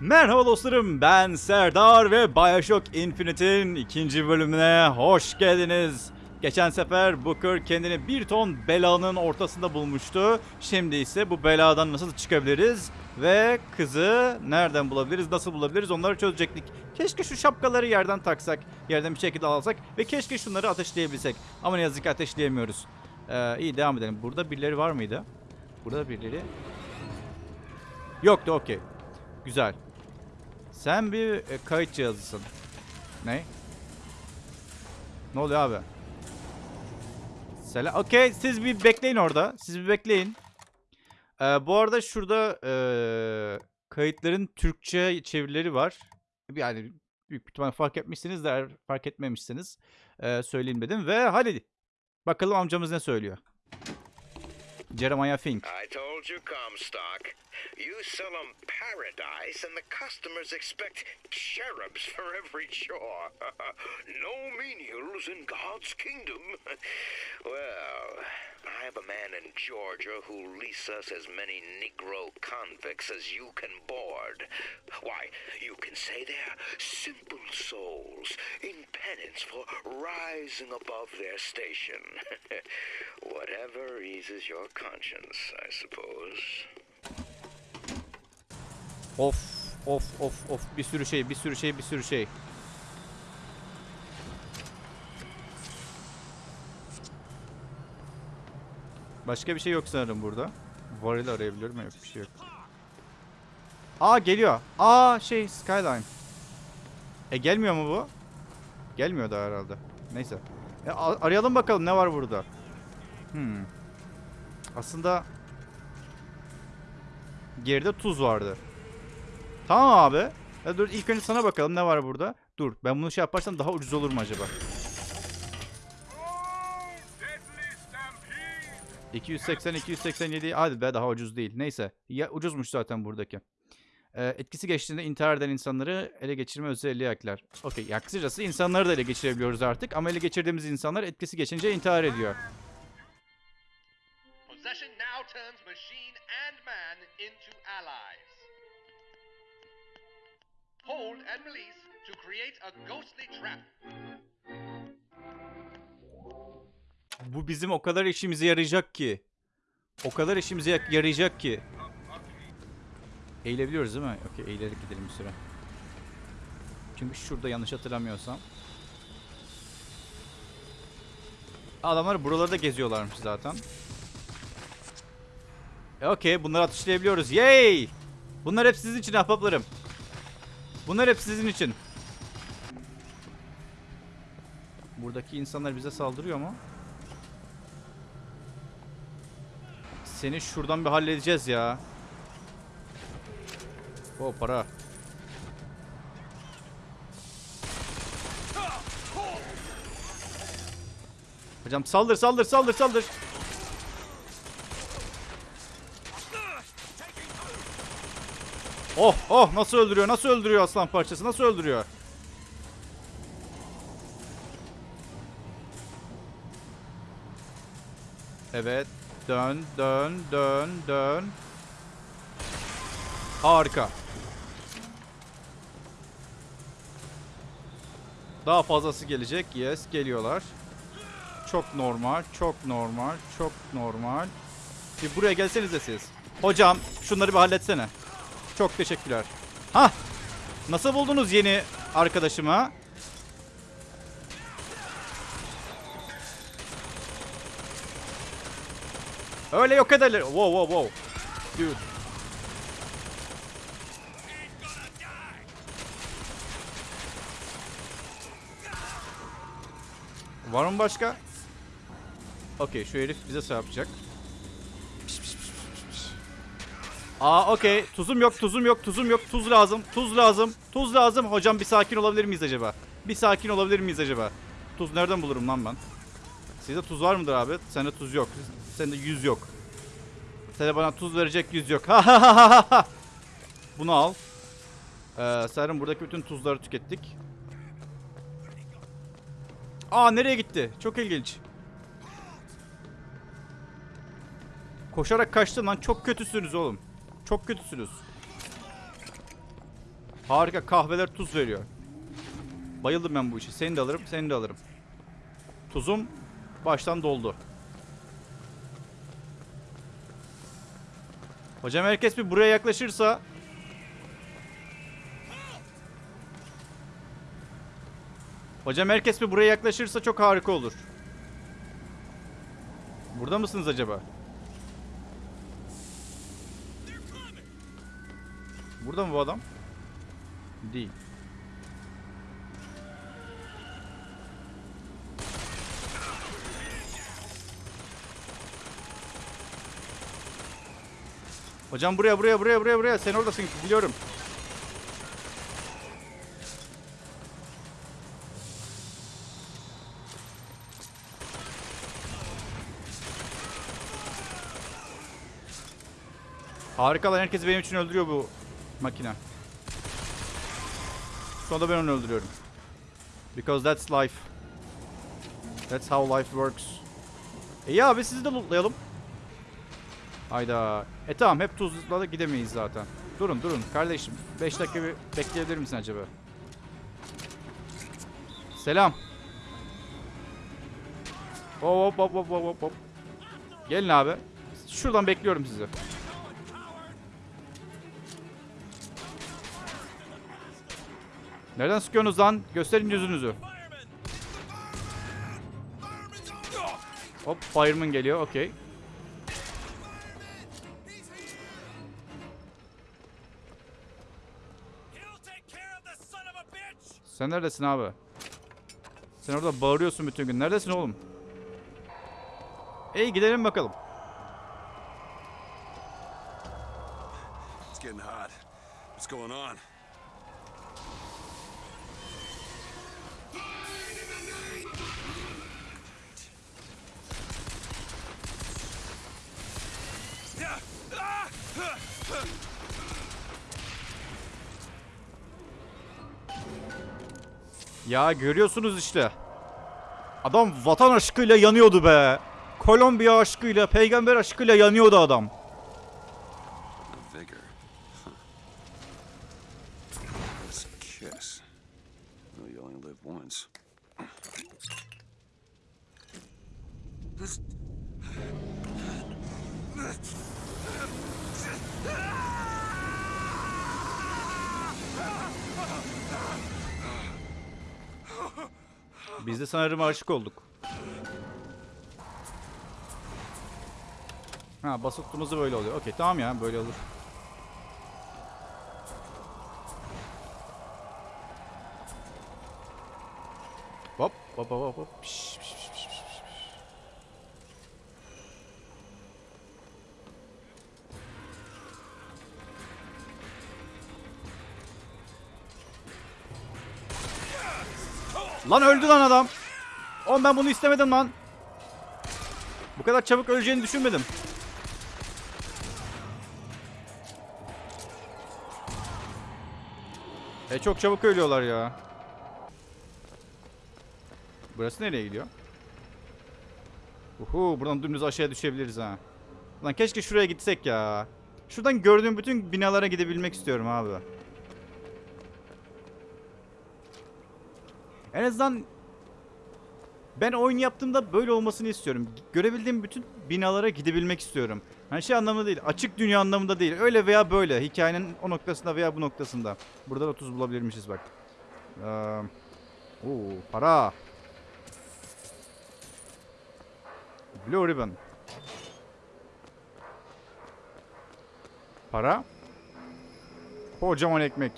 Merhaba dostlarım ben Serdar ve Bioshock Infinite'in ikinci bölümüne hoş geldiniz. Geçen sefer Booker kendini bir ton belanın ortasında bulmuştu. Şimdi ise bu beladan nasıl çıkabiliriz ve kızı nereden bulabiliriz, nasıl bulabiliriz onları çözecektik. Keşke şu şapkaları yerden taksak, yerden bir şekilde alsak ve keşke şunları ateşleyebilsek. Ama ne yazık ki ateşleyemiyoruz. Ee, iyi devam edelim. Burada birileri var mıydı? Burada birileri... Yoktu okey. Güzel. Sen bir e, kayıt cihazısın. Ne? Ne oluyor abi? Selam. Okey siz bir bekleyin orada. Siz bir bekleyin. Ee, bu arada şurada e, kayıtların Türkçe çevirileri var. Yani büyük ihtimal fark etmişsiniz de fark etmemişsiniz e, söyleyeyim dedim. Ve hadi bakalım amcamız ne söylüyor. Jeremiah Fink. I told you, Comstock. You sell 'em paradise, and the customers expect cherubs for every chore. no menials in God's kingdom. well, I have a man in Georgia who'll lease us as many Negro convicts as you can board. Why, you can say they're simple souls in penance for rising above their station. Whatever eases your conscience, I suppose. Of of of of bir sürü şey bir sürü şey bir sürü şey. Başka bir şey yok sanırım burada. Varil arayabiliyorum yok bir şey yok. Aa geliyor. Aa şey Skyline. E gelmiyor mu bu? Gelmiyor da herhalde. Neyse. E, arayalım bakalım ne var burada. Hmm. Aslında geride tuz vardı. Tamam abi. Ya dur ilk önce sana bakalım ne var burada. Dur ben bunu şey yaparsam daha ucuz olur mu acaba? 280 287 hadi be daha ucuz değil. Neyse. Ya ucuzmuş zaten buradaki. Ee, etkisi geçtiğinde intihar eden insanları ele geçirme özelliği ekler. Okey. Ya kısacası insanları da ele geçirebiliyoruz artık. Ama ele geçirdiğimiz insanlar etkisi geçince intihar ediyor. Possession now turns machine and man into allies. Hold and release to create a ghostly trap. Bu bizim o kadar işimize yarayacak ki. O kadar işimize ya- yarayacak ki. Eğilebiliyoruz değil mi? Okey eğilerek gidelim bir süre. Çünkü şurada yanlış hatırlamıyorsam. Adamlar buralarda geziyorlarmış zaten. E, Okey bunları atışlayabiliyoruz. Yay! Bunlar hep sizin için ahbaplarım. Bunlar hep sizin için. Buradaki insanlar bize saldırıyor mu? Seni şuradan bir halledeceğiz ya. O para. Hocam saldır saldır saldır saldır. Oh oh nasıl öldürüyor nasıl öldürüyor aslan parçası nasıl öldürüyor. Evet. Dön, dön, dön, dön. Harika. Daha fazlası gelecek. Yes, geliyorlar. Çok normal, çok normal, çok normal. Bir buraya gelsenize siz. Hocam, şunları bir halletsene. Çok teşekkürler. Hah! Nasıl buldunuz yeni arkadaşımı? Öyle yok ederler. Wow wow wow. Dude. Var mı başka? Okey şu herif bize şey yapacak. Aa okey. Tuzum yok, tuzum yok, tuzum yok. Tuz lazım, tuz lazım, tuz lazım. Hocam bir sakin olabilir miyiz acaba? Bir sakin olabilir miyiz acaba? Tuz nereden bulurum lan ben? Sizde tuz var mıdır abi? Sende tuz yok. Sende yüz yok. Sende bana tuz verecek yüz yok. Bunu al. Ee, sanırım buradaki bütün tuzları tükettik. Aa nereye gitti? Çok ilginç. Koşarak kaçtın lan. Çok kötüsünüz oğlum. Çok kötüsünüz. Harika kahveler tuz veriyor. Bayıldım ben bu işe. Seni de alırım, seni de alırım. Tuzum baştan doldu. Hocam herkes bir buraya yaklaşırsa Hocam herkes bir buraya yaklaşırsa çok harika olur. Burada mısınız acaba? Burada mı bu adam? Değil. Hocam buraya buraya buraya buraya buraya sen oradasın biliyorum. Harika lan herkes benim için öldürüyor bu makine. Sonra ben onu öldürüyorum. Because that's life. That's how life works. İyi abi sizi de lootlayalım. Hayda. E tamam hep tuzla da gidemeyiz zaten. Durun durun kardeşim. 5 dakika bir bekleyebilir misin acaba? Selam. Hop hop hop hop hop hop. Gelin abi. Şuradan bekliyorum sizi. Nereden sıkıyorsunuz lan? Gösterin yüzünüzü. Hop fireman geliyor okey. Sen neredesin abi? Sen orada bağırıyorsun bütün gün. Neredesin oğlum? Ey gidelim bakalım. It's getting hot. What's going on? Ya görüyorsunuz işte. Adam vatan aşkıyla yanıyordu be. Kolombiya aşkıyla, peygamber aşkıyla yanıyordu adam. Sanırım aşık olduk. Ha basıp tuttuğumuzda böyle oluyor. Okey tamam ya böyle olur. Hop hop hop hop, piş, piş, piş, piş, piş. Lan öldü lan adam. Oğlum ben bunu istemedim lan. Bu kadar çabuk öleceğini düşünmedim. E çok çabuk ölüyorlar ya. Burası nereye gidiyor? Uhu buradan dümdüz aşağıya düşebiliriz ha. Lan keşke şuraya gitsek ya. Şuradan gördüğüm bütün binalara gidebilmek istiyorum abi. En azından ben oyun yaptığımda böyle olmasını istiyorum. Görebildiğim bütün binalara gidebilmek istiyorum. Hani şey anlamında değil, açık dünya anlamında değil. Öyle veya böyle. Hikayenin o noktasında veya bu noktasında. Burada da 30 bulabilirmişiz bak. Ee, oo, para. Blue Ribbon. Para. Kocaman ekmek.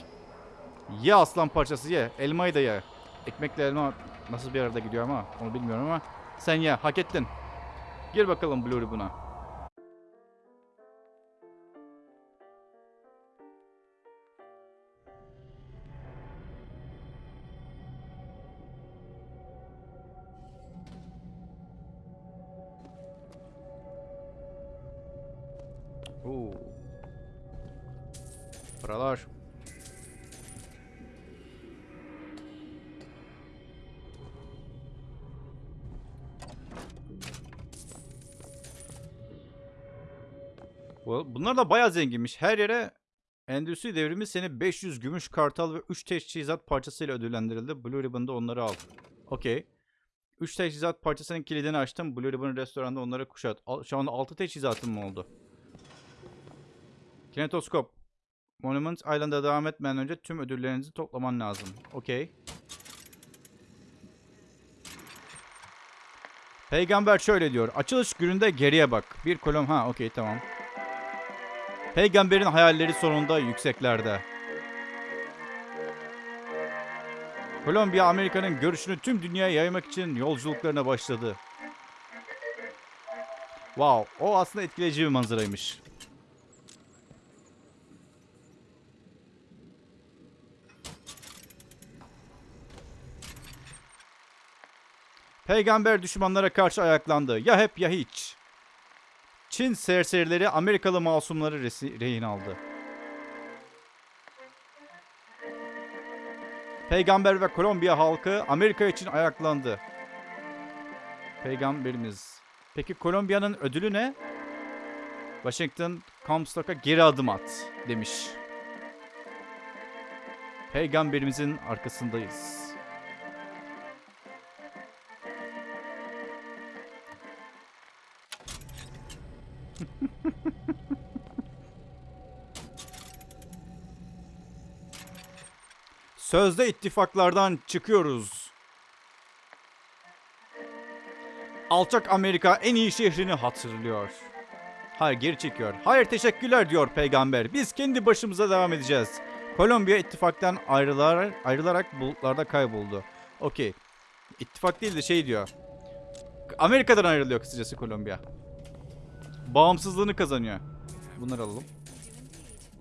Ye aslan parçası ye. Elmayı da ye. Ekmekle elma nasıl bir arada gidiyor ama onu bilmiyorum ama sen ye hak ettin. Gir bakalım Blue Ribbon'a. Da bayağı zenginmiş. Her yere Endüstri devrimi seni 500 gümüş kartal ve 3 teçhizat parçasıyla ödüllendirildi. Blue Ribbon'da onları al. Okey. 3 teçhizat parçasının kilidini açtım. Blue Ribbon restoranda onları kuşat. Şu anda 6 teçhizatım mı oldu? Kinetoskop. Monument Island'a devam etmeden önce tüm ödüllerinizi toplaman lazım. Okey. Peygamber şöyle diyor. Açılış gününde geriye bak. Bir kolon... Ha okey tamam. Peygamberin hayalleri sonunda yükseklerde. Kolombiya Amerika'nın görüşünü tüm dünyaya yaymak için yolculuklarına başladı. Wow, o aslında etkileyici bir manzaraymış. Peygamber düşmanlara karşı ayaklandı. Ya hep ya hiç. Çin serserileri Amerikalı masumları rehin aldı. Peygamber ve Kolombiya halkı Amerika için ayaklandı. Peygamberimiz. Peki Kolombiya'nın ödülü ne? Washington Comstock'a geri adım at demiş. Peygamberimizin arkasındayız. Sözde ittifaklardan çıkıyoruz. Alçak Amerika en iyi şehrini hatırlıyor. Hayır geri çekiyor. Hayır teşekkürler diyor peygamber. Biz kendi başımıza devam edeceğiz. Kolombiya ittifaktan ayrılarak, ayrılarak bulutlarda kayboldu. Okey. İttifak değil de şey diyor. Amerika'dan ayrılıyor kısacası Kolombiya. Bağımsızlığını kazanıyor. Bunları alalım.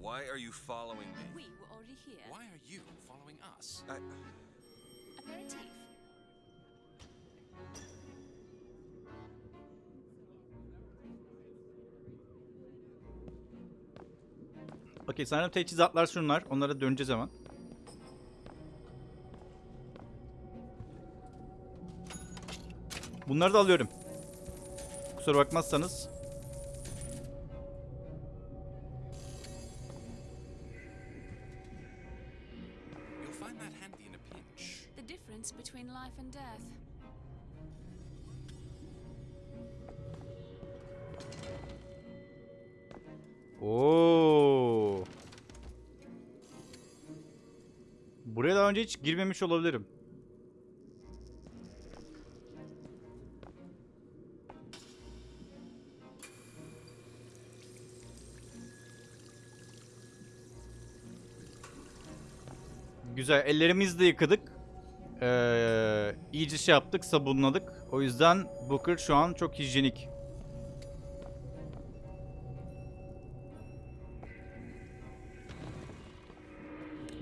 Why are you following me? We were already here. Why are you following us? I, Aperitif. Okey sanırım teçhizatlar şunlar. Onlara döneceğiz hemen. Bunları da alıyorum. Kusura bakmazsanız. Oo. Buraya daha önce hiç girmemiş olabilirim. Güzel. Ellerimizi de yıkadık. Ee, iyice şey yaptık, sabunladık. O yüzden Booker şu an çok hijyenik.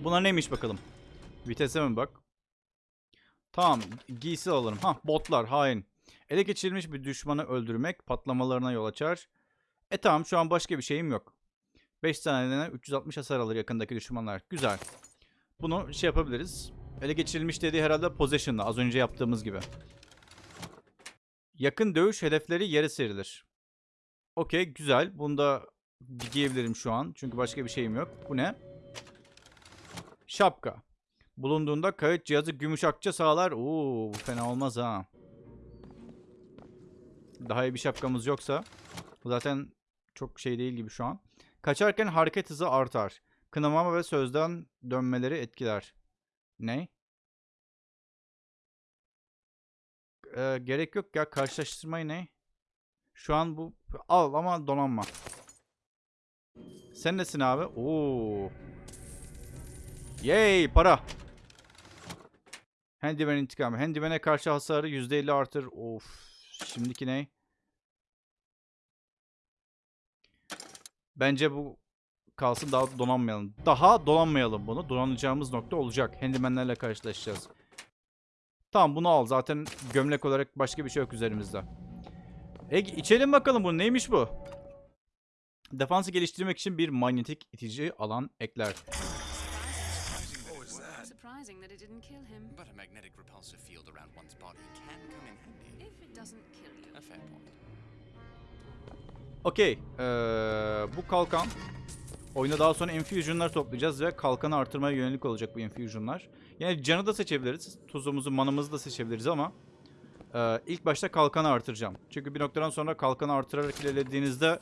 Bunlar neymiş bakalım. Vitese mi bak? Tamam. Giysi alalım. Ha botlar hain. Ele geçirilmiş bir düşmanı öldürmek patlamalarına yol açar. E tamam şu an başka bir şeyim yok. 5 saniyeden 360 hasar alır yakındaki düşmanlar. Güzel. Bunu şey yapabiliriz. Ele geçirilmiş dediği herhalde possession'la az önce yaptığımız gibi. Yakın dövüş hedefleri yere serilir. Okey güzel. Bunu da giyebilirim şu an. Çünkü başka bir şeyim yok. Bu ne? Şapka. Bulunduğunda kayıt cihazı gümüş akça sağlar. Oo, bu fena olmaz ha. Daha iyi bir şapkamız yoksa. Zaten çok şey değil gibi şu an. Kaçarken hareket hızı artar. Kınamama ve sözden dönmeleri etkiler. Ne? Ee, gerek yok ya. Karşılaştırmayı ne? Şu an bu... Al ama donanma. Sen nesin abi? Oo. Yay para. Handyman intikamı. Handyman'e karşı hasarı %50 artır. Of. Şimdiki ne? Bence bu kalsın daha donanmayalım. Daha donanmayalım bunu. Donanacağımız nokta olacak. Handyman'lerle karşılaşacağız. Tamam bunu al. Zaten gömlek olarak başka bir şey yok üzerimizde. E içelim bakalım bu. Neymiş bu? Defansı geliştirmek için bir manyetik itici alan ekler. Surprising that it didn't kill him. But a magnetic repulsive field around one's body can come in handy. If it doesn't kill you. A fair point. Okey. Ee, bu kalkan Oyunda daha sonra infusionlar toplayacağız ve kalkanı artırmaya yönelik olacak bu infusionlar. Yani canı da seçebiliriz. Tuzumuzu, manımızı da seçebiliriz ama e, ilk başta kalkanı artıracağım. Çünkü bir noktadan sonra kalkanı artırarak ilerlediğinizde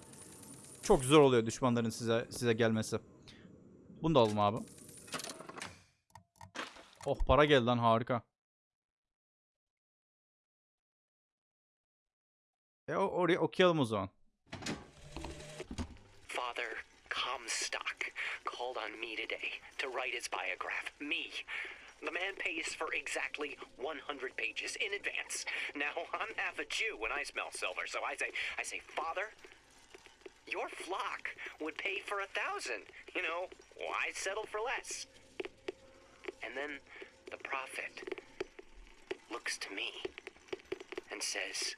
çok zor oluyor düşmanların size size gelmesi. Bunu da alalım abi. Oh para geldi lan harika. E o- oraya okuyalım o zaman. Father Comstock called on me today to write his biograph. Me. The man pays for exactly 100 pages in advance. Now, I'm half a Jew when I smell silver, so I say, I say, Father, your flock would pay for a thousand. You know, why settle for less? And then the prophet looks to me and says,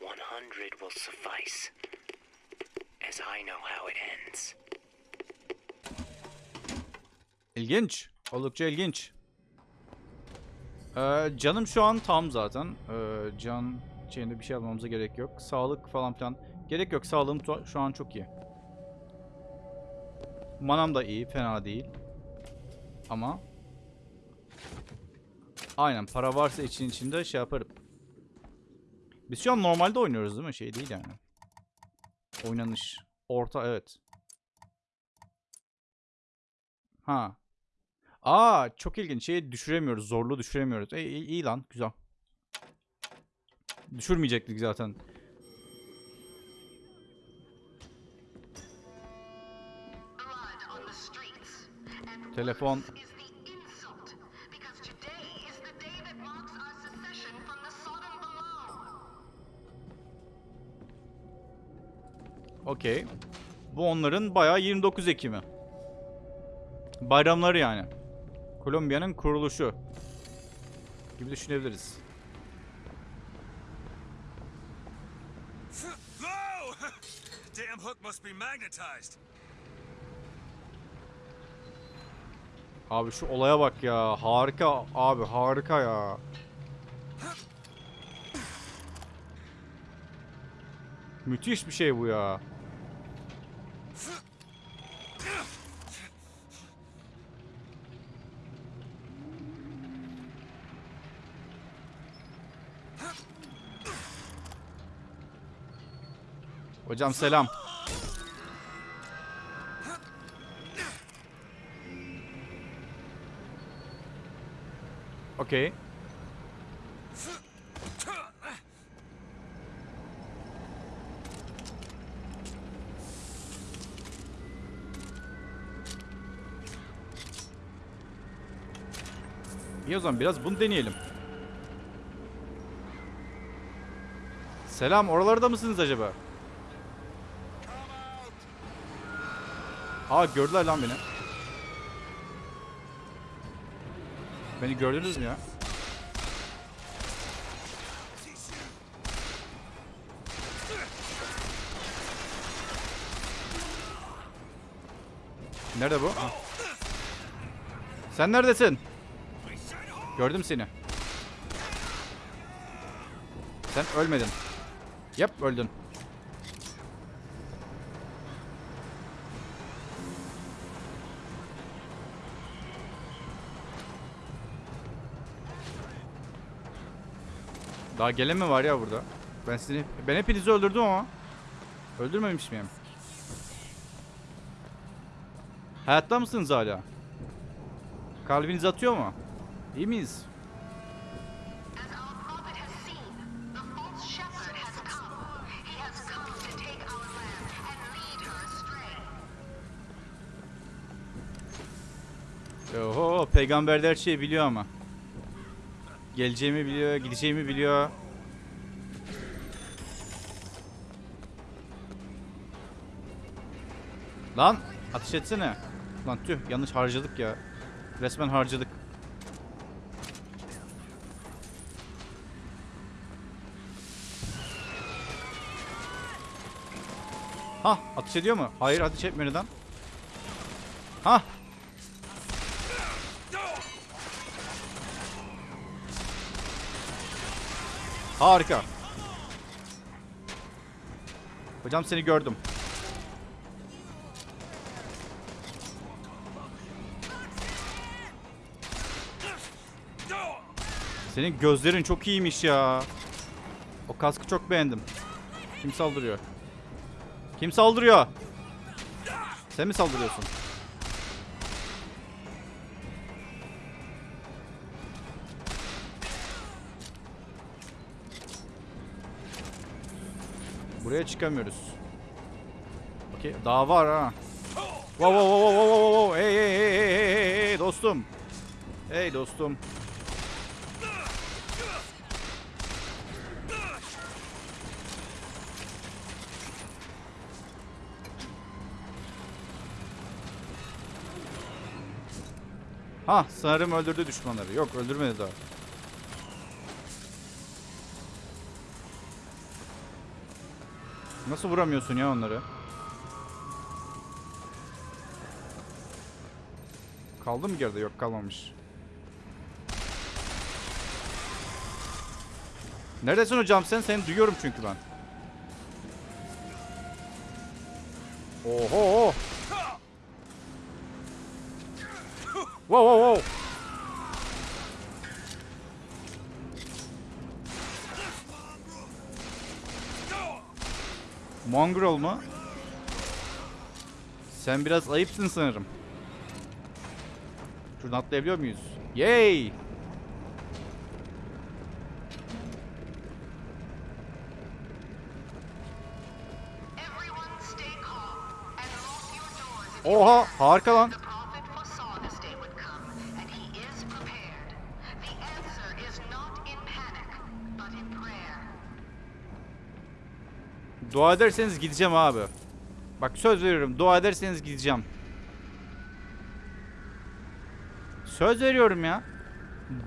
100 will suffice as I know how it ends. İlginç. Oldukça ilginç. Ee, canım şu an tam zaten. Ee, can şeyinde bir şey almamıza gerek yok. Sağlık falan filan. Gerek yok. Sağlığım şu an çok iyi. Manam da iyi. Fena değil. Ama Aynen para varsa için içinde şey yaparım. Biz şu an normalde oynuyoruz değil mi? Şey değil yani. Oynanış. Orta evet. Ha. Aa çok ilginç. Şeyi düşüremiyoruz. Zorluğu düşüremiyoruz. E, iyi, iyi lan. Güzel. Düşürmeyecektik zaten. Below. Okey. Bu onların bayağı 29 Ekim'i. Bayramları yani. Kolombiya'nın kuruluşu. Gibi düşünebiliriz. Damn hook must be magnetized. Abi şu olaya bak ya. Harika abi harika ya. Müthiş bir şey bu ya. Hocam selam. Okey. İyi o zaman biraz bunu deneyelim. Selam, oralarda mısınız acaba? Aa gördüler lan beni. Beni gördünüz mü ya? Nerede bu? Ha. Sen neredesin? Gördüm seni. Sen ölmedin. Yap öldün. Daha gelen mi var ya burada? Ben sizi ben hepinizi öldürdüm ama. Öldürmemiş miyim? Hayatta mısınız hala? Kalbiniz atıyor mu? İyi miyiz? Oho peygamber de her şeyi biliyor ama. Geleceğimi biliyor, gideceğimi biliyor. Lan ateş etsene. Lan tüh yanlış harcadık ya. Resmen harcadık. Hah ateş ediyor mu? Hayır ateş etmiyor neden? Harika. Hocam seni gördüm. Senin gözlerin çok iyiymiş ya. O kaskı çok beğendim. Kim saldırıyor? Kim saldırıyor? Sen mi saldırıyorsun? Buraya çıkamıyoruz. Okey, daha var ha. Wow wow wow wow wow wow. Hey hey hey hey hey hey dostum. Hey dostum. Ha sanırım öldürdü düşmanları. Yok öldürmedi daha. Nasıl vuramıyorsun ya onları? Kaldı mı geride? Yok kalmamış. Neredesin hocam sen? Seni duyuyorum çünkü ben. Oho. Wow wow wow. Mongrel mu? Sen biraz ayıpsın sanırım. Şuradan atlayabiliyor muyuz? Yay! Oha harika lan. Dua ederseniz gideceğim abi. Bak söz veriyorum. Dua ederseniz gideceğim. Söz veriyorum ya.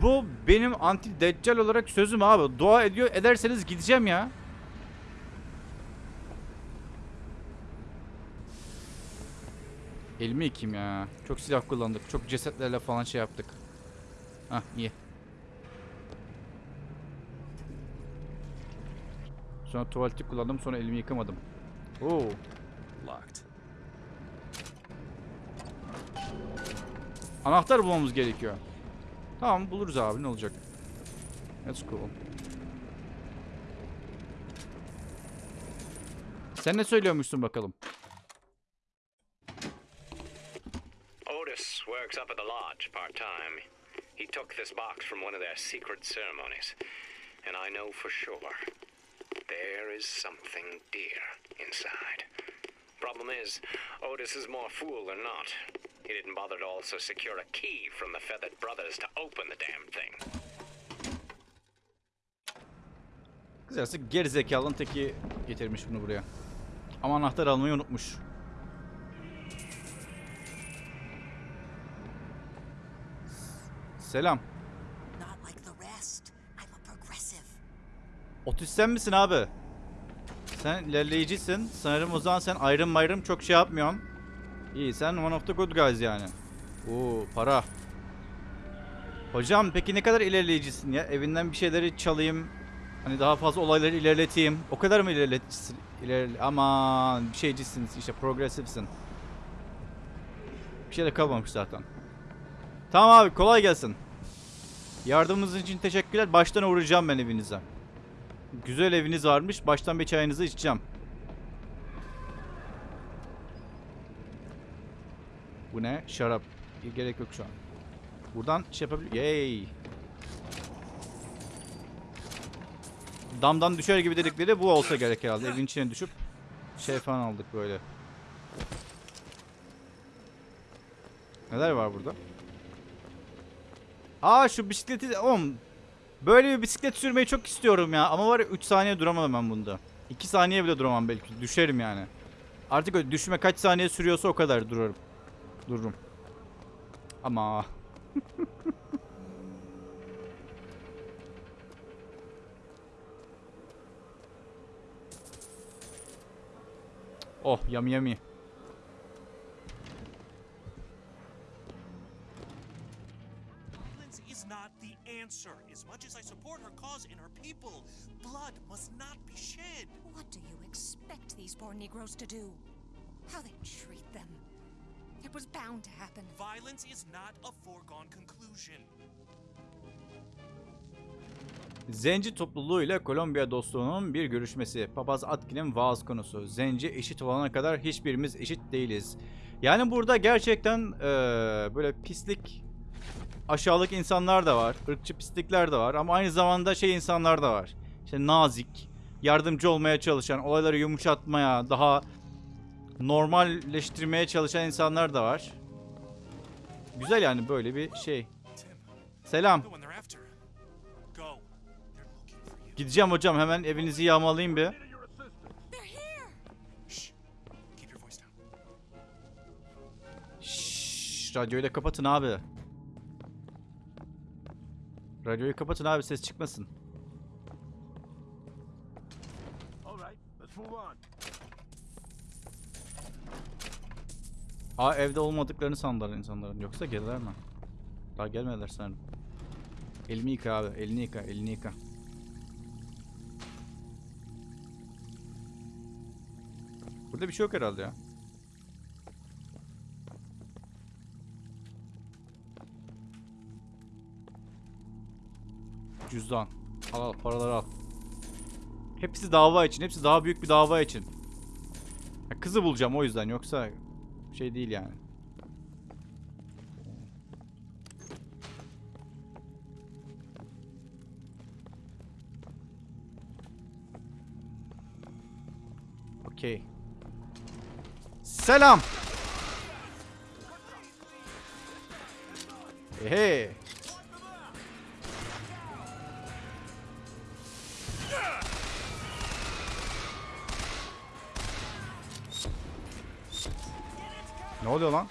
Bu benim anti deccal olarak sözüm abi. Dua ediyor ederseniz gideceğim ya. Elimi yıkayım ya. Çok silah kullandık. Çok cesetlerle falan şey yaptık. Hah iyi. Sonra tuvaleti kullandım sonra elimi yıkamadım. Oo. Locked. Anahtar bulmamız gerekiyor. Tamam buluruz abi ne olacak. That's cool. Sen ne söylüyormuşsun bakalım? Otis works up at the lodge part time. He took this box from one of their secret ceremonies. And I know for sure there is something dear inside. Problem is, Otis is more fool than not. He didn't bother to also secure a key from the Feathered Brothers to open the damn thing. Kısacası gerizekalının teki getirmiş bunu buraya. Ama anahtar almayı unutmuş. Selam. Otis sen misin abi? Sen ilerleyicisin. Sanırım o zaman sen ayrım ayrım çok şey yapmıyorsun. İyi sen one of the good guys yani. Oo para. Hocam peki ne kadar ilerleyicisin ya? Evinden bir şeyleri çalayım. Hani daha fazla olayları ilerleteyim. O kadar mı ilerleticisin? İlerle Aman bir şeycisiniz işte progresifsin. Bir şey de kalmamış zaten. Tamam abi kolay gelsin. Yardımınız için teşekkürler. Baştan uğrayacağım ben evinize. Güzel eviniz varmış. Baştan bir çayınızı içeceğim. Bu ne? Şarap. Gerek yok şu an. Buradan şey yapabilir. Yay. Damdan düşer gibi dedikleri bu olsa gerek herhalde. Evin içine düşüp şey falan aldık böyle. Neler var burada? Aa şu bisikleti... Oğlum Böyle bir bisiklet sürmeyi çok istiyorum ya. Ama var ya 3 saniye duramam ben bunda. 2 saniye bile duramam belki. Düşerim yani. Artık öyle düşme kaç saniye sürüyorsa o kadar durarım. Dururum. Ama... oh yummy yummy. Violence these poor Negroes to do? How they treat them. It was bound to happen. Violence is not a foregone conclusion. Zenci topluluğu ile Kolombiya dostluğunun bir görüşmesi. Papaz Atkin'in vaaz konusu. Zenci eşit olana kadar hiçbirimiz eşit değiliz. Yani burada gerçekten eee, böyle pislik, aşağılık insanlar da var. ırkçı pislikler de var. Ama aynı zamanda şey insanlar da var. İşte nazik, yardımcı olmaya çalışan, olayları yumuşatmaya, daha normalleştirmeye çalışan insanlar da var. Güzel yani böyle bir şey. Selam. Gideceğim hocam hemen evinizi yağmalayayım bir. Şşş, radyoyu da kapatın abi. Radyoyu kapatın abi ses çıkmasın. Aa evde olmadıklarını sandılar insanların. Yoksa gelirler mi? Daha gelmediler sanırım. Elini yıka abi. Elini yıka. Elini yıka. Burada bir şey yok herhalde ya. Cüzdan. Al al paraları al. Hepsi dava için. Hepsi daha büyük bir dava için. Kızı bulacağım o yüzden yoksa şey değil yani. Okey. Selam. Hey. Ne oluyor lan?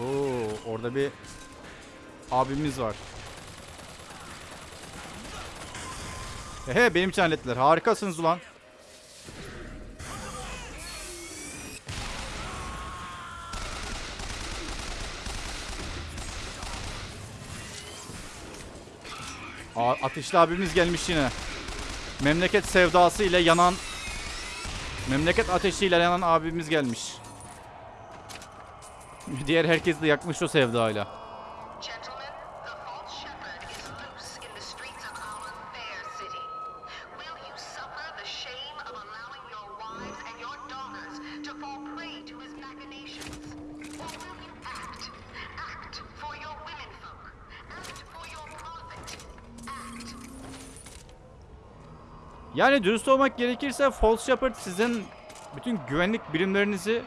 Oo, orada bir abimiz var. Ehe benim için hallettiler. Harikasınız ulan. Aa, ateşli abimiz gelmiş yine. Memleket sevdası ile yanan Memleket ateşiyle yanan abimiz gelmiş. Diğer herkes de yakmış o sevdayla. Yani dürüst olmak gerekirse False Shepherd sizin bütün güvenlik birimlerinizi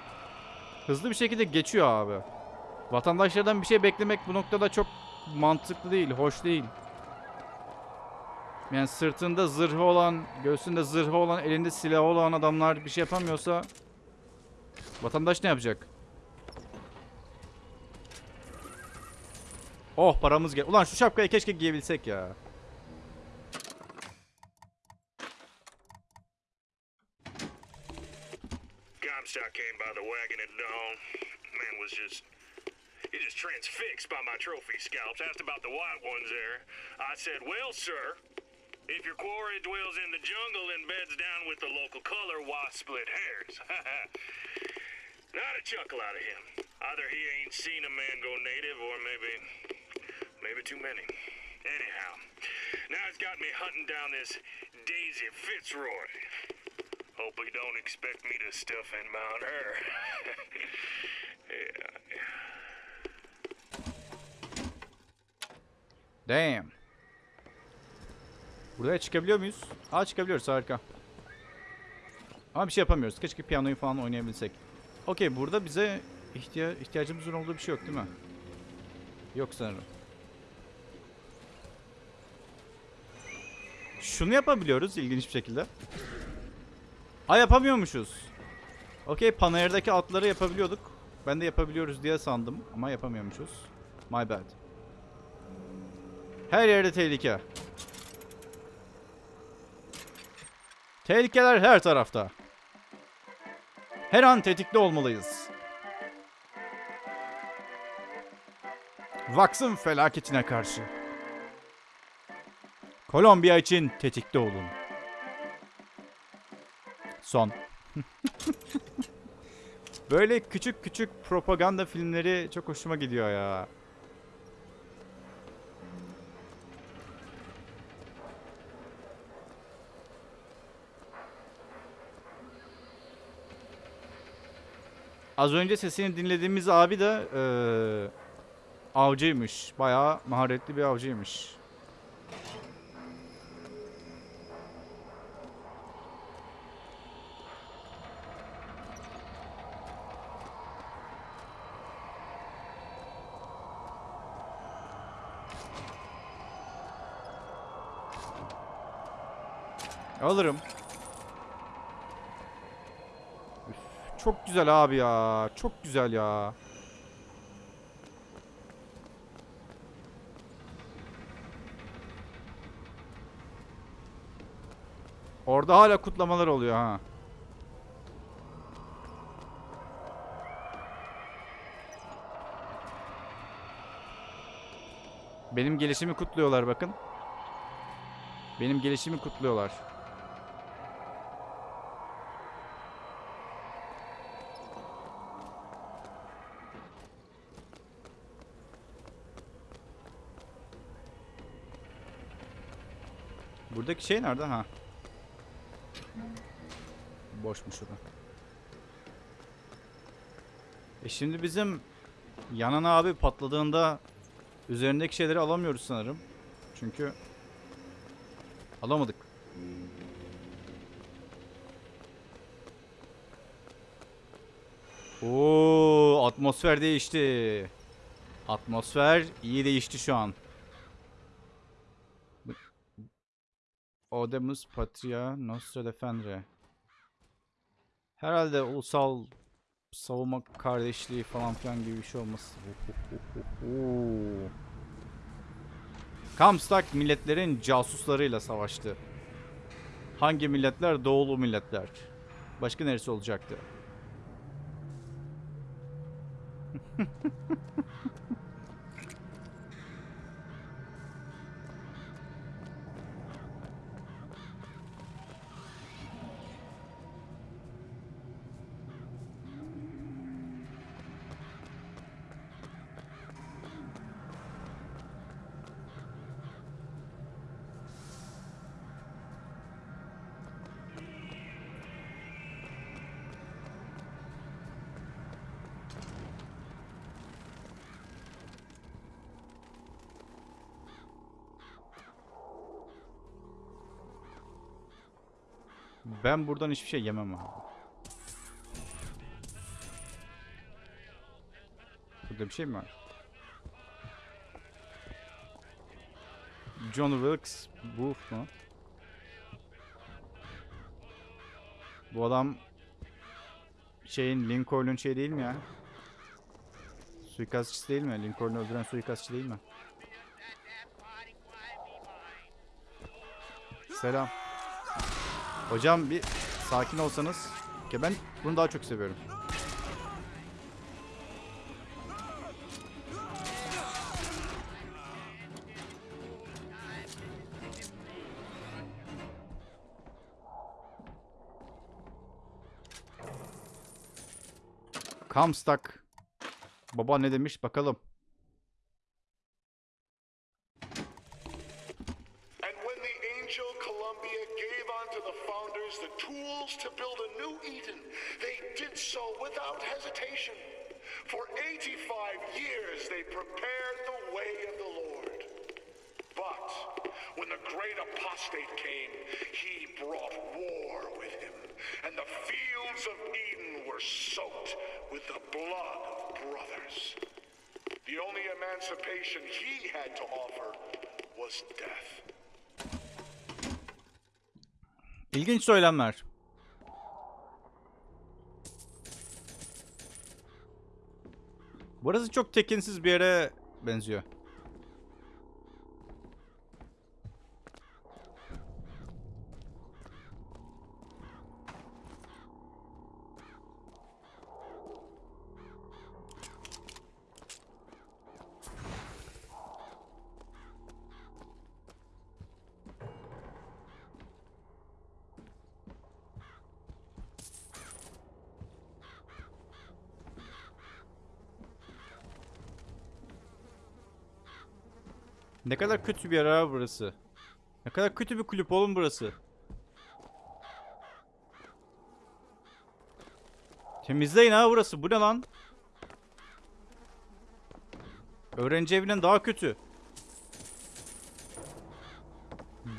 hızlı bir şekilde geçiyor abi. Vatandaşlardan bir şey beklemek bu noktada çok mantıklı değil, hoş değil. Yani sırtında zırhı olan, göğsünde zırhı olan, elinde silahı olan adamlar bir şey yapamıyorsa vatandaş ne yapacak? Oh paramız gel. Ulan şu şapkayı keşke giyebilsek ya. Wagon at dawn. Man was just. He just transfixed by my trophy scalps. Asked about the white ones there. I said, Well, sir, if your quarry dwells in the jungle and beds down with the local color, why split hairs? Not a chuckle out of him. Either he ain't seen a man go native or maybe. maybe too many. Anyhow, now he's got me hunting down this Daisy Fitzroy. Hope he don't expect me to stuff and mount her. yeah. Damn. Buraya çıkabiliyor muyuz? Aa çıkabiliyoruz harika. Ama bir şey yapamıyoruz. Keşke piyanoyu falan oynayabilsek. Okey burada bize ihtiya ihtiyacımızın olduğu bir şey yok değil mi? Yok sanırım. Şunu yapabiliyoruz ilginç bir şekilde. Ha yapamıyormuşuz. Okey Panayır'daki atları yapabiliyorduk. Ben de yapabiliyoruz diye sandım ama yapamıyormuşuz. My bad. Her yerde tehlike. Tehlikeler her tarafta. Her an tetikte olmalıyız. Vax'ın felaketine karşı. Kolombiya için tetikte olun. Son. Böyle küçük küçük propaganda filmleri çok hoşuma gidiyor ya. Az önce sesini dinlediğimiz abi de eee, avcıymış. Bayağı maharetli bir avcıymış. Alırım. Çok güzel abi ya. Çok güzel ya. Orada hala kutlamalar oluyor ha. Benim gelişimi kutluyorlar bakın. Benim gelişimi kutluyorlar. Buradaki şey nerede ha? Boşmuş o da. E şimdi bizim Yanan abi patladığında üzerindeki şeyleri alamıyoruz sanırım. Çünkü alamadık. Oo, atmosfer değişti. Atmosfer iyi değişti şu an. Odemus Patria Nostra Defendre. Herhalde ulusal savunma kardeşliği falan filan gibi bir şey olması. Kamstak milletlerin casuslarıyla savaştı. Hangi milletler? Doğulu milletler. Başka neresi olacaktı? Ben buradan hiçbir şey yemem abi. Burada bir şey mi var? John Wilkes Booth mu? Bu adam şeyin Lincoln'un şey değil mi ya? Suikastçısı değil mi? Lincoln'u öldüren suikastçı değil mi? Selam. Hocam bir sakin olsanız. Ki ben bunu daha çok seviyorum. Comstock. Baba ne demiş bakalım. Great apostate came, he brought war with him, and the fields of Eden were soaked with the blood of brothers. The only emancipation he had to offer was death. İlginç söylemler. Burası çok tekinsiz bir yere benziyor. Ne kadar kötü bir yer abi burası. Ne kadar kötü bir kulüp oğlum burası. Temizleyin ha burası. Bu ne lan? Öğrenci evinden daha kötü.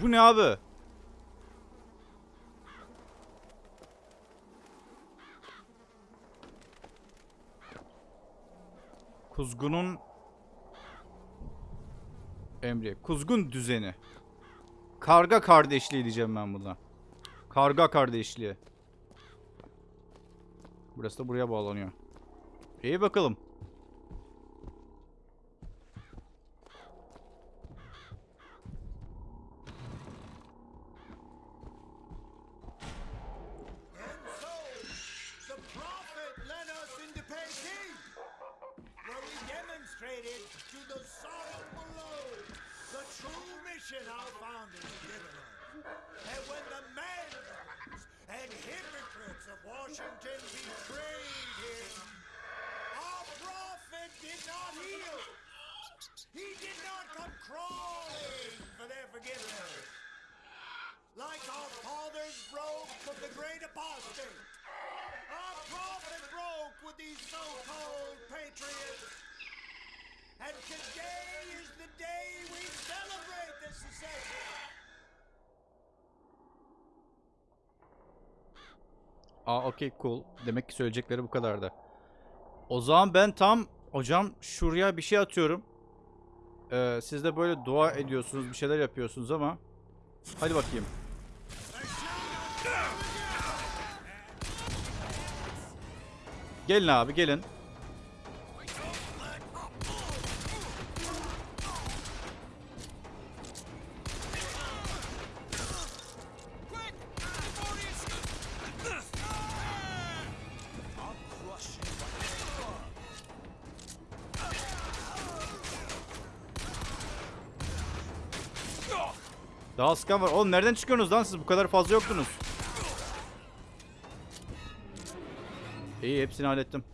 Bu ne abi? Kuzgunun emri. Kuzgun düzeni. Karga kardeşliği diyeceğim ben buna. Karga kardeşliği. Burası da buraya bağlanıyor. İyi bakalım. Mission our founders had given us. And when the madmen and hypocrites of Washington betrayed him, our prophet did not heal. He did not come crawling for their forgiveness. Like our fathers broke from the great apostate. Our prophet broke with these so-called patriots. And today is the day we celebrate. Aa okey cool. Demek ki söyleyecekleri bu kadardı. O zaman ben tam hocam şuraya bir şey atıyorum. Ee, siz de böyle dua ediyorsunuz, bir şeyler yapıyorsunuz ama hadi bakayım. Gelin abi gelin. Daha sıkan var. Oğlum nereden çıkıyorsunuz lan siz? Bu kadar fazla yoktunuz. İyi hepsini hallettim.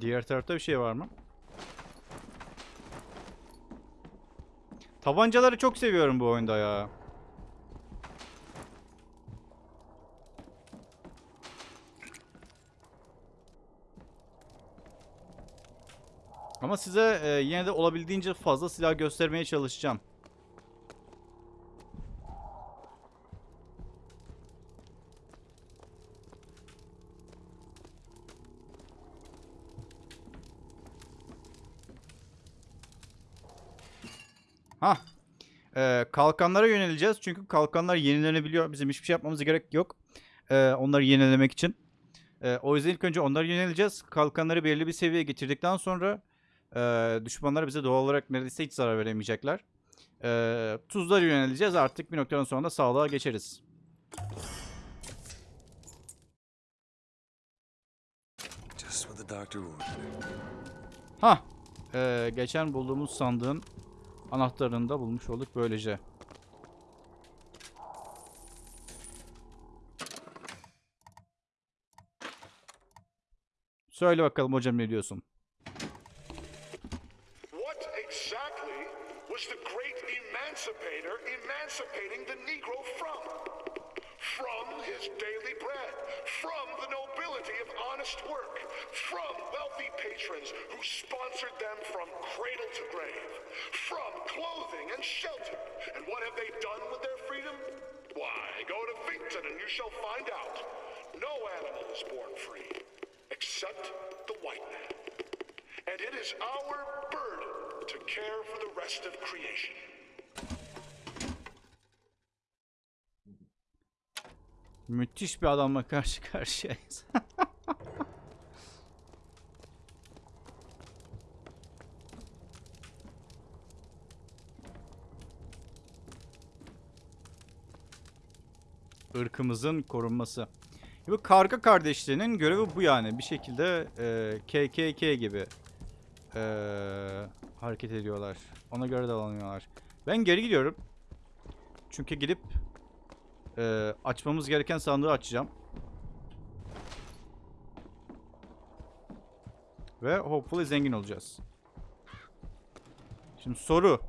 Diğer tarafta bir şey var mı? Tabancaları çok seviyorum bu oyunda ya. Ama size e, yine de olabildiğince fazla silah göstermeye çalışacağım. Ha. Ee, kalkanlara yöneleceğiz. Çünkü kalkanlar yenilenebiliyor. Bizim hiçbir şey yapmamız gerek yok. Ee, onları yenilemek için. Ee, o yüzden ilk önce onlara yöneleceğiz. Kalkanları belirli bir seviyeye getirdikten sonra ee, düşmanlar bize doğal olarak neredeyse hiç zarar veremeyecekler. Ee, tuzlara yöneleceğiz. Artık bir noktadan sonra da sağlığa geçeriz. Ha, ee, geçen bulduğumuz sandığın anahtarını da bulmuş olduk böylece. Söyle bakalım hocam ne diyorsun? What exactly was the great emancipator emancipating the Negro from? From his daily bread, from the nobility of honest work, from wealthy patrons who sponsored them from cradle to grave, from clothing and shelter. And what have they done with their freedom? Why, go to Finkton and you shall find out. No animal is born free, except the white man. And it is our burden to care for the rest of creation. Müthiş bir adamla karşı karşıyayız. Irkımızın korunması. Bu karga kardeşliğinin görevi bu yani. Bir şekilde e, KKK gibi e, hareket ediyorlar. Ona göre davranıyorlar. Ben geri gidiyorum. Çünkü gidip ee, açmamız gereken sandığı açacağım. Ve hopefully zengin olacağız. Şimdi soru.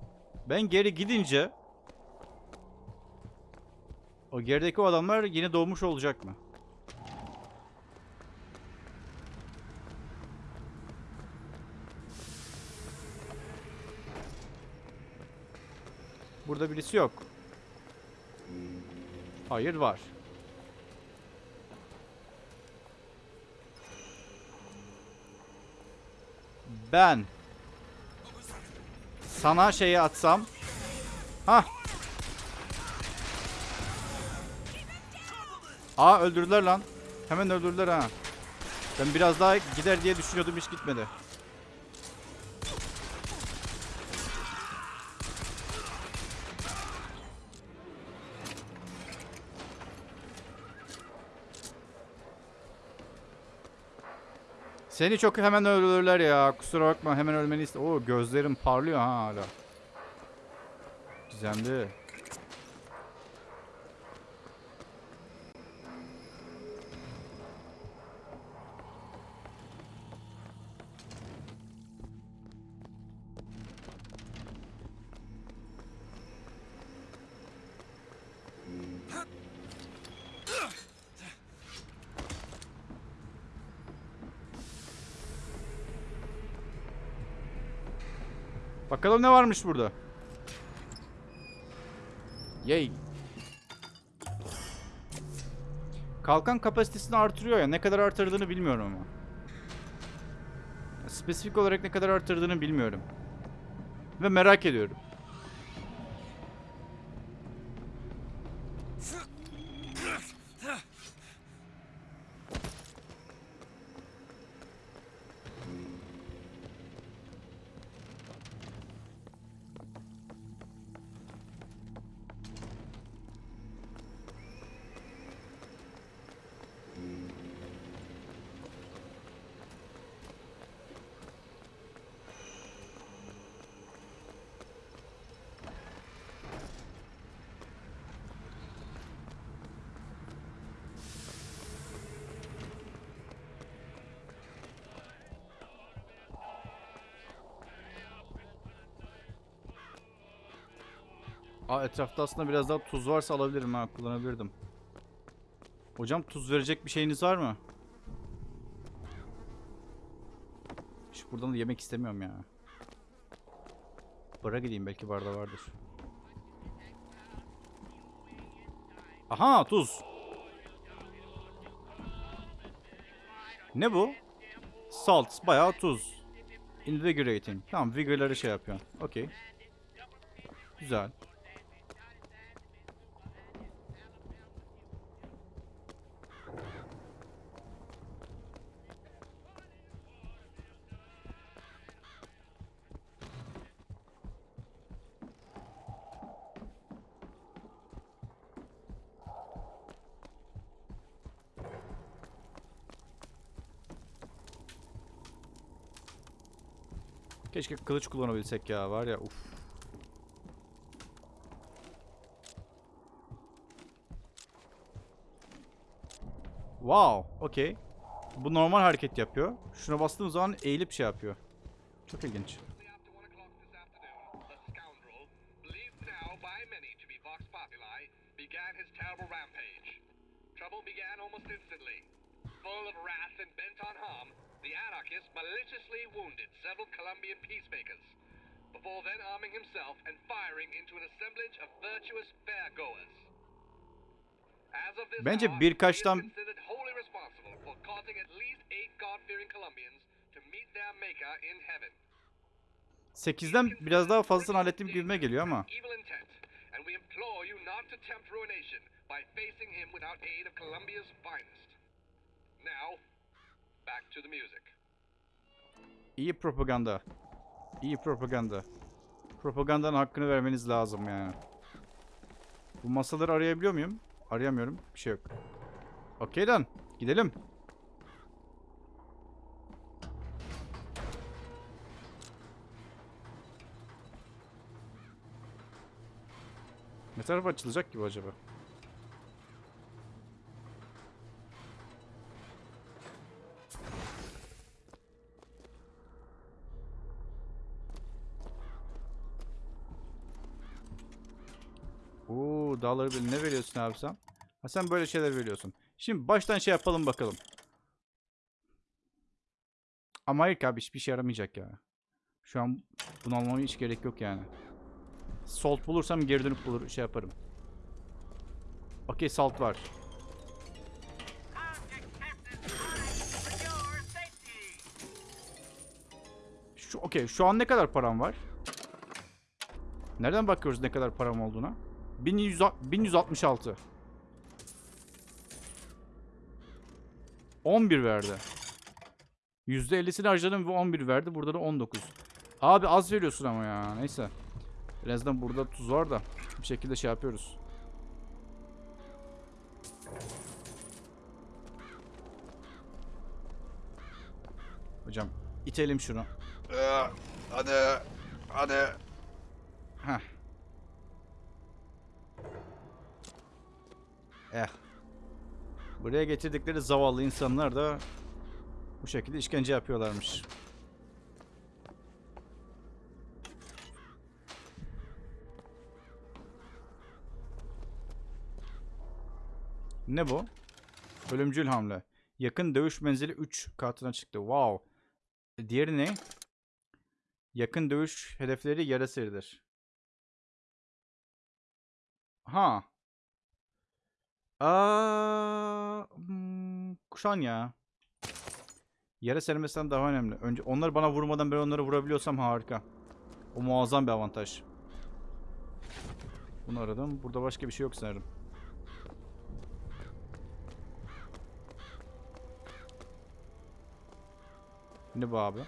Ben geri gidince o gerideki o adamlar yeni doğmuş olacak mı? Burada birisi yok. Hayır var. Ben sana şeyi atsam. Ha. Aa öldürdüler lan. Hemen öldürdüler ha. Ben biraz daha gider diye düşünüyordum hiç gitmedi. Seni çok hemen öldürürler ya. Kusura bakma hemen ölmeni iste. Oo gözlerim parlıyor ha hala. Gizemli. Bakalım ne varmış burada. Yay. Kalkan kapasitesini artırıyor ya. Ne kadar artırdığını bilmiyorum ama. Spesifik olarak ne kadar artırdığını bilmiyorum. Ve merak ediyorum. Etrafta aslında biraz daha tuz varsa alabilirim ha kullanabilirdim. Hocam tuz verecek bir şeyiniz var mı? Hiç buradan da yemek istemiyorum ya. Bara gideyim belki barda vardır. Aha tuz. Ne bu? Salt bayağı tuz. Invigorating. Tamam vigorları şey yapıyor. Okey. Güzel. Keşke kılıç kullanabilsek ya var ya uf. Wow, okey. Bu normal hareket yapıyor. Şuna bastığım zaman eğilip şey yapıyor. Çok ilginç. believed now by many to be Vox Populi, began his terrible rampage. Trouble began almost instantly. Full of wrath and bent on harm, the anarchist maliciously wounded several Colombian peacemakers, before then arming himself and firing into an assemblage of virtuous fairgoers. As of this Bence hour, birkaçtan- he is considered wholly responsible for causing at least eight God-fearing Colombians to meet their maker in heaven. 8'den biraz daha fazlasını hallettiğim gibime geliyor ama. evil intent, and we implore you not to tempt ruination by facing him without aid of Columbia's finest. Now, back to the music. İyi propaganda. İyi propaganda. Propagandanın hakkını vermeniz lazım yani. Bu masaları arayabiliyor muyum? Arayamıyorum. Bir şey yok. Okey lan. Gidelim. Ne taraf açılacak gibi acaba? Dağları bil. Ne veriyorsun abi sen? Ha sen böyle şeyler veriyorsun. Şimdi baştan şey yapalım bakalım. Ama ki abi hiçbir şey yaramayacak ya. Şu an bunu almama hiç gerek yok yani. Salt bulursam geri dönüp bulur şey yaparım. Okey salt var. Şu okey şu an ne kadar param var? Nereden bakıyoruz ne kadar param olduğuna? 1100, 1166. 11 verdi. %50'sini harcadım ve 11 verdi. Burada da 19. Abi az veriyorsun ama ya. Neyse. En azından burada tuz var da. Bir şekilde şey yapıyoruz. Hocam itelim şunu. Ee, hadi. Hadi. Heh. Eh. Buraya getirdikleri zavallı insanlar da bu şekilde işkence yapıyorlarmış. Ne bu? Ölümcül hamle. Yakın dövüş menzili 3 katına çıktı. Wow. Diğeri ne? Yakın dövüş hedefleri yara seridir. Ha. Aa, hmm, kuşan ya. Yere sermesinden daha önemli. Önce onlar bana vurmadan ben onları vurabiliyorsam harika. O muazzam bir avantaj. Bunu aradım. Burada başka bir şey yok sanırım. Ne bu abi?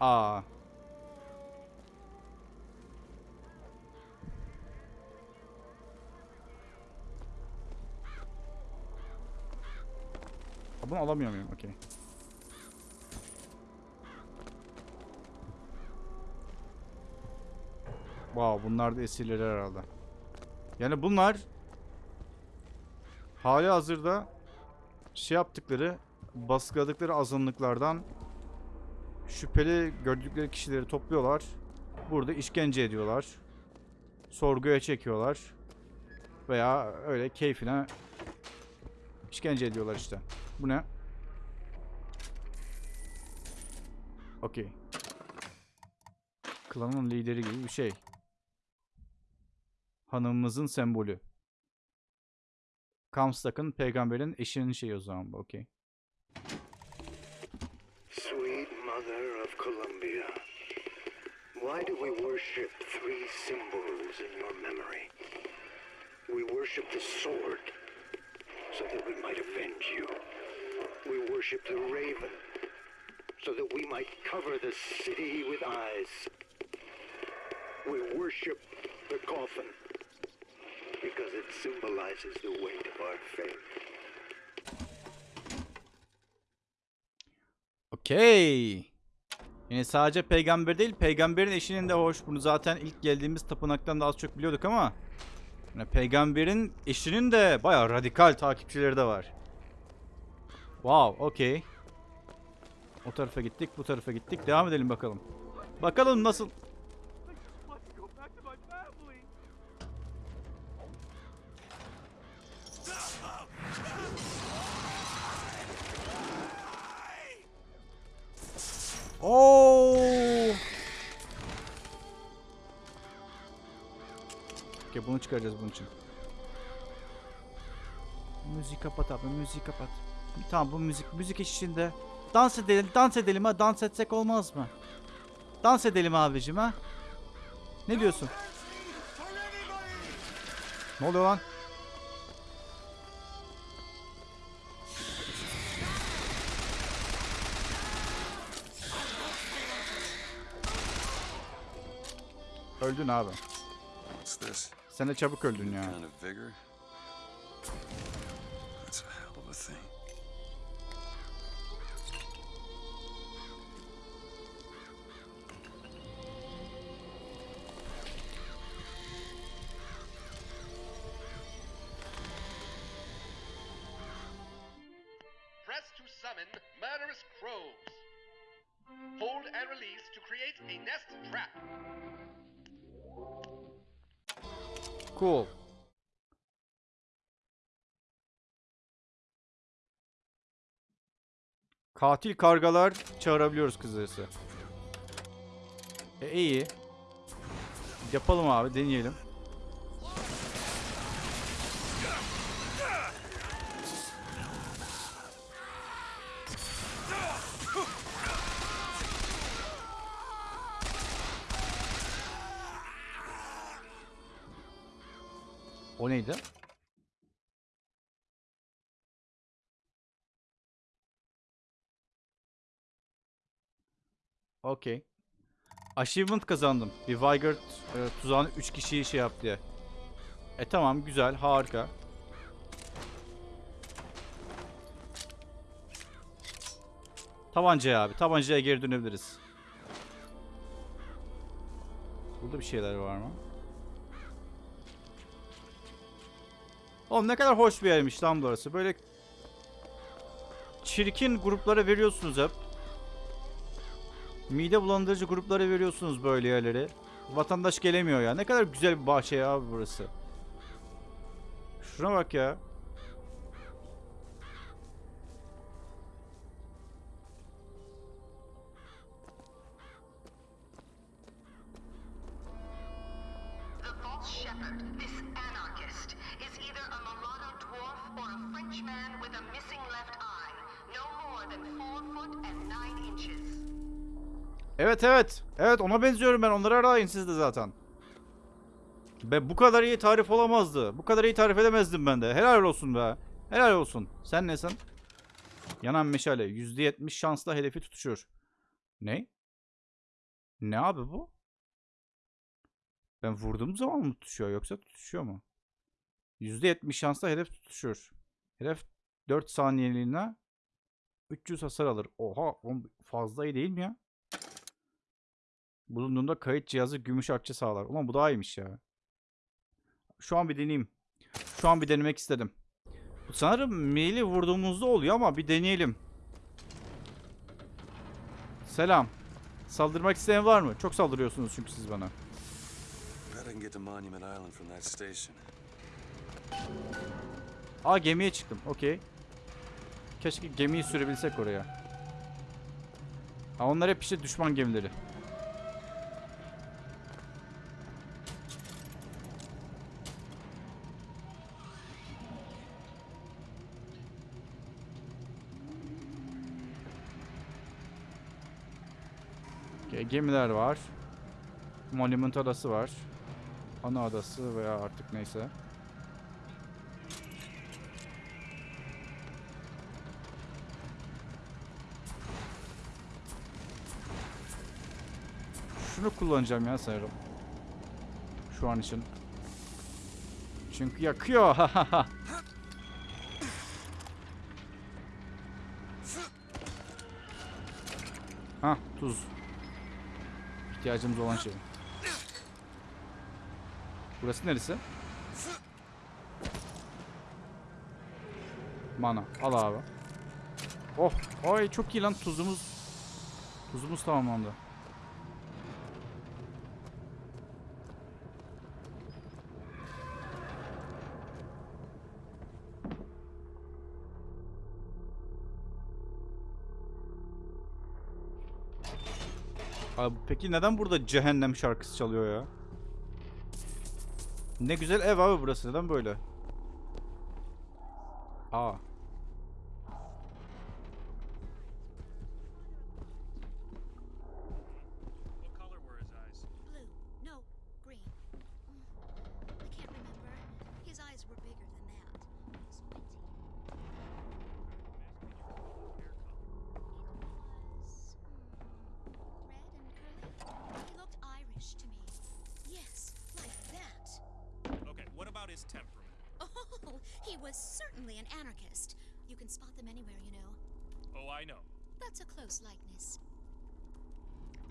Aa. Bunu alamıyor muyum? Okey. Wow, bunlar da esirleri herhalde. Yani bunlar hali hazırda şey yaptıkları, baskıladıkları azınlıklardan şüpheli gördükleri kişileri topluyorlar. Burada işkence ediyorlar. Sorguya çekiyorlar. Veya öyle keyfine işkence ediyorlar işte. Bu ne? Okey. Klanın lideri gibi bir şey. Hanımımızın sembolü. Kamstak'ın peygamberin eşinin şeyi o zaman bu. Okey. Why do we worship three symbols in your memory? We worship the sword so that we might avenge you. We worship the raven so that we might cover the city with eyes. We worship the coffin because it symbolizes the weight of our faith. Okey. Yani sadece peygamber değil, peygamberin eşinin de hoş. Bunu zaten ilk geldiğimiz tapınaktan da az çok biliyorduk ama yani peygamberin eşinin de bayağı radikal takipçileri de var. Wow, okey. O tarafa gittik, bu tarafa gittik. Devam edelim bakalım. Bakalım nasıl... Oo! Okey bunu çıkaracağız bunun için. Müzik kapat abi müzik kapat. Tamam bu müzik müzik eşliğinde dans edelim dans edelim ha dans etsek olmaz mı? Dans edelim abicim ha. Ne diyorsun? Ne oluyor lan? Öldün abi. Sen de çabuk öldün ya. Katil kargalar çağırabiliyoruz kızarısı. E iyi. Yapalım abi deneyelim. O neydi? Okey. Achievement kazandım. Bir Vigor e, tuzağını 3 kişiyi şey yap diye. E tamam güzel harika. Tabancaya abi. Tabancaya geri dönebiliriz. Burada bir şeyler var mı? Oğlum ne kadar hoş bir yermiş lan burası. Böyle çirkin gruplara veriyorsunuz hep. Mide bulandırıcı gruplara veriyorsunuz böyle yerleri. Vatandaş gelemiyor ya. Ne kadar güzel bir bahçe ya abi burası. Şuna bak ya. Evet evet. Evet ona benziyorum ben. Onları arayın siz de zaten. Be bu kadar iyi tarif olamazdı. Bu kadar iyi tarif edemezdim ben de. Helal olsun be. Helal olsun. Sen nesin? Yanan meşale. %70 şansla hedefi tutuşur. Ne? Ne abi bu? Ben vurduğum zaman mı tutuşuyor yoksa tutuşuyor mu? %70 şansla hedef tutuşur. Hedef 4 saniyeliğine 300 hasar alır. Oha fazla iyi değil mi ya? Bulunduğunda kayıt cihazı gümüş akçe sağlar. Ulan bu daha iyiymiş ya. Şu an bir deneyeyim. Şu an bir denemek istedim. Sanırım maili vurduğumuzda oluyor ama bir deneyelim. Selam. Saldırmak isteyen var mı? Çok saldırıyorsunuz çünkü siz bana. Aa gemiye çıktım. Okey. Keşke gemiyi sürebilsek oraya. Ha onlar hep işte düşman gemileri. Gemiler var. Monument adası var. Ana adası veya artık neyse. Şunu kullanacağım ya sanırım. Şu an için. Çünkü yakıyor. ha tuz. İhtiyacımız olan şey. Burası neresi? Mana. Al abi. Oh. Ay çok iyi lan tuzumuz. Tuzumuz tamamlandı. Abi peki neden burada cehennem şarkısı çalıyor ya? Ne güzel ev abi burası. Neden böyle? Aa.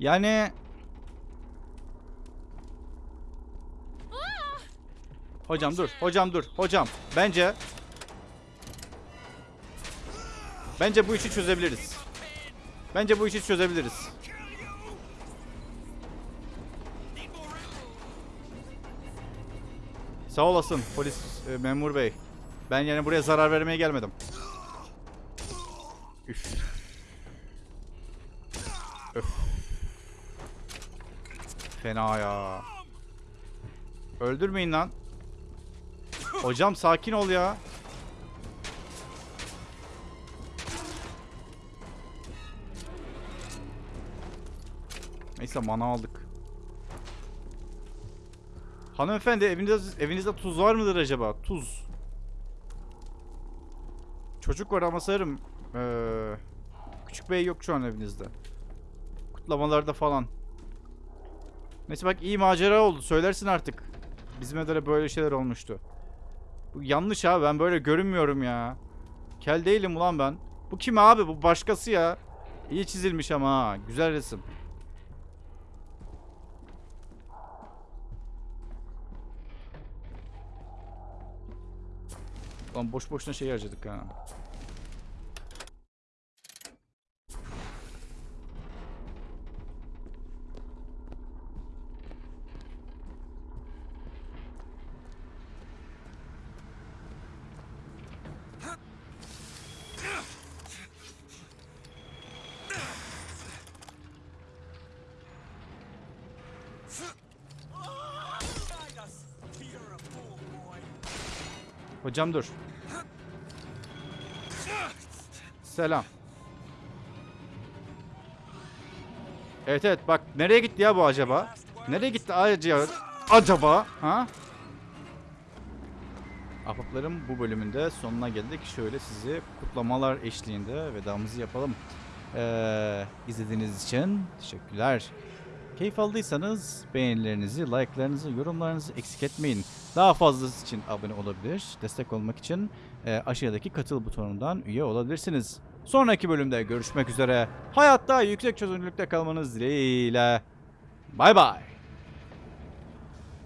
Yani... Hocam dur. Hocam dur. Hocam. Bence... Bence bu işi çözebiliriz. Bence bu işi çözebiliriz. Sağ olasın polis e, memur bey. Ben yani buraya zarar vermeye gelmedim. Fena ya. Öldürmeyin lan. Hocam sakin ol ya. Neyse mana aldık. Hanımefendi evinizde, evinizde tuz var mıdır acaba? Tuz. Çocuk var ama sanırım ee, küçük bey yok şu an evinizde. Kutlamalarda falan. Neyse bak iyi macera oldu. Söylersin artık. Bizim evde de böyle şeyler olmuştu. Bu yanlış abi. Ben böyle görünmüyorum ya. Kel değilim ulan ben. Bu kim abi? Bu başkası ya. İyi çizilmiş ama ha. Güzel resim. Lan boş boşuna şey harcadık ha. Hocam dur. Selam. Evet evet bak nereye gitti ya bu acaba? Nereye gitti acaba? Acaba? Ha? Ahbaplarım bu bölümünde sonuna geldik. Şöyle sizi kutlamalar eşliğinde vedamızı yapalım. Ee, izlediğiniz için teşekkürler. Keyif aldıysanız beğenilerinizi, like'larınızı, yorumlarınızı eksik etmeyin. Daha fazlası için abone olabilir. Destek olmak için e, aşağıdaki katıl butonundan üye olabilirsiniz. Sonraki bölümde görüşmek üzere. Hayatta yüksek çözünürlükte kalmanız dileğiyle. Bay bay.